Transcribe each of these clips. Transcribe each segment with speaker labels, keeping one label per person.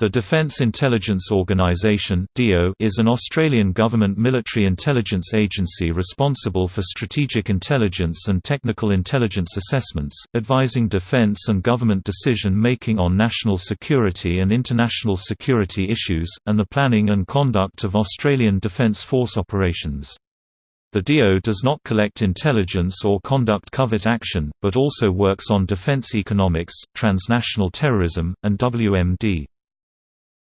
Speaker 1: The Defence Intelligence Organisation is an Australian government military intelligence agency responsible for strategic intelligence and technical intelligence assessments, advising defence and government decision-making on national security and international security issues, and the planning and conduct of Australian Defence Force operations. The DIO does not collect intelligence or conduct covert action, but also works on defence economics, transnational terrorism, and WMD.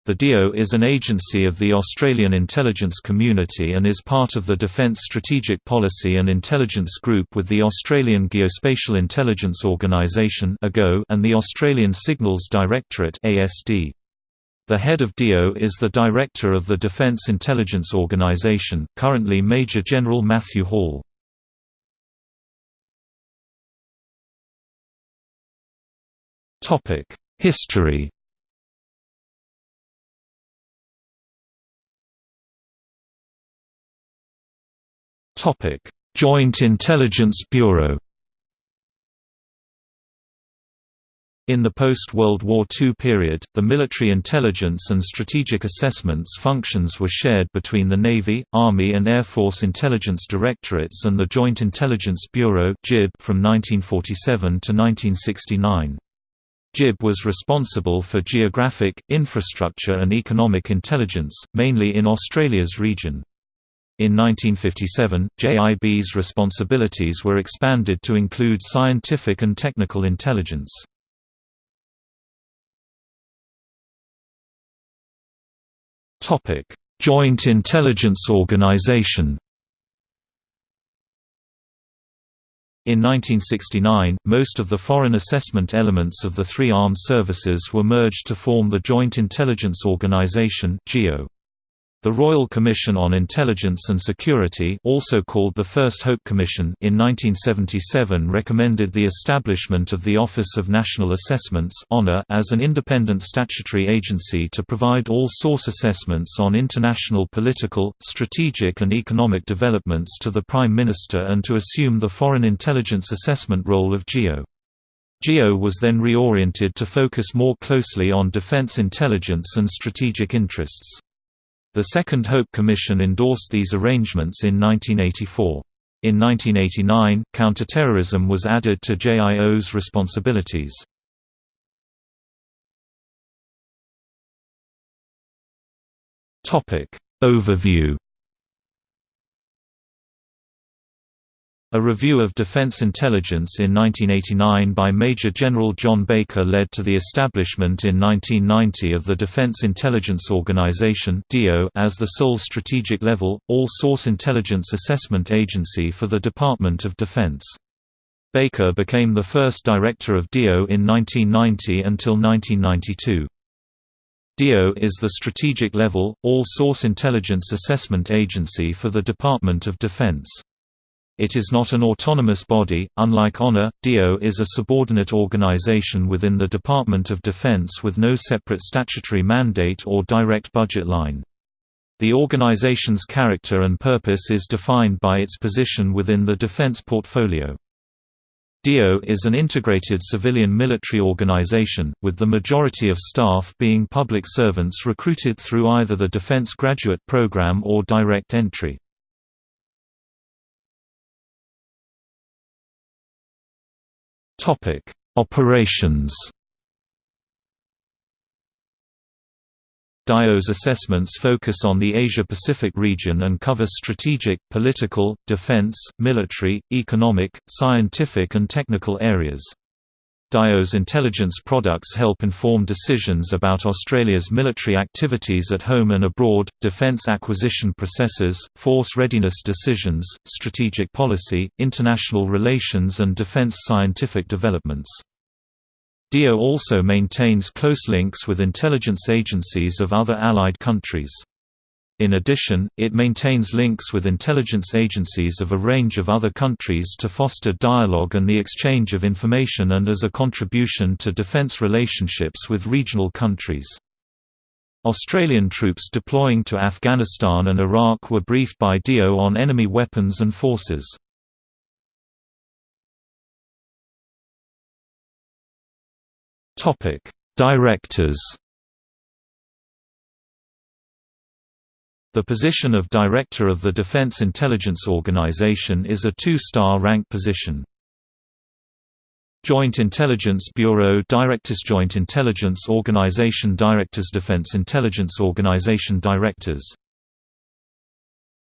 Speaker 1: The DIO is an agency of the Australian intelligence community and is part of the Defence Strategic Policy and Intelligence Group with the Australian Geospatial Intelligence Organisation and the Australian Signals Directorate The head of DIO is the Director of the Defence Intelligence Organisation, currently Major General Matthew Hall. History Topic: Joint Intelligence Bureau. In the post-World War II period, the military intelligence and strategic assessments functions were shared between the Navy, Army and Air Force Intelligence Directorates and the Joint Intelligence Bureau from 1947 to 1969. JIB was responsible for geographic, infrastructure and economic intelligence, mainly in Australia's region. In 1957, JIB's responsibilities were expanded to include scientific and technical intelligence. Joint Intelligence Organization In 1969, most of the foreign assessment elements of the three armed services were merged to form the Joint Intelligence Organization (JIO). The Royal Commission on Intelligence and Security also called the First Hope Commission in 1977 recommended the establishment of the Office of National Assessments as an independent statutory agency to provide all source assessments on international political, strategic and economic developments to the Prime Minister and to assume the foreign intelligence assessment role of JIO. JIO was then reoriented to focus more closely on defense intelligence and strategic interests. The Second Hope Commission endorsed these arrangements in 1984. In 1989, counterterrorism was added to JIO's responsibilities. Overview A review of defense intelligence in 1989 by Major General John Baker led to the establishment in 1990 of the Defense Intelligence Organization as the sole strategic level, all-source intelligence assessment agency for the Department of Defense. Baker became the first director of DIO in 1990 until 1992. DIO is the strategic level, all-source intelligence assessment agency for the Department of Defense. It is not an autonomous body, unlike ONA, DIO is a subordinate organization within the Department of Defense with no separate statutory mandate or direct budget line. The organization's character and purpose is defined by its position within the defense portfolio. DIO is an integrated civilian-military organization, with the majority of staff being public servants recruited through either the Defense Graduate Program or direct entry. Topic: Operations. DIO's assessments focus on the Asia-Pacific region and cover strategic, political, defense, military, economic, scientific and technical areas. DIO's intelligence products help inform decisions about Australia's military activities at home and abroad, defence acquisition processes, force readiness decisions, strategic policy, international relations and defence scientific developments. DIO also maintains close links with intelligence agencies of other allied countries. In addition, it maintains links with intelligence agencies of a range of other countries to foster dialogue and the exchange of information and as a contribution to defence relationships with regional countries. Australian troops deploying to Afghanistan and Iraq were briefed by DIO on enemy weapons and forces. Directors The position of Director of the Defense Intelligence Organization is a two-star rank position. Joint Intelligence Bureau Directors Joint Intelligence Organization Directors Defense Intelligence Organization Directors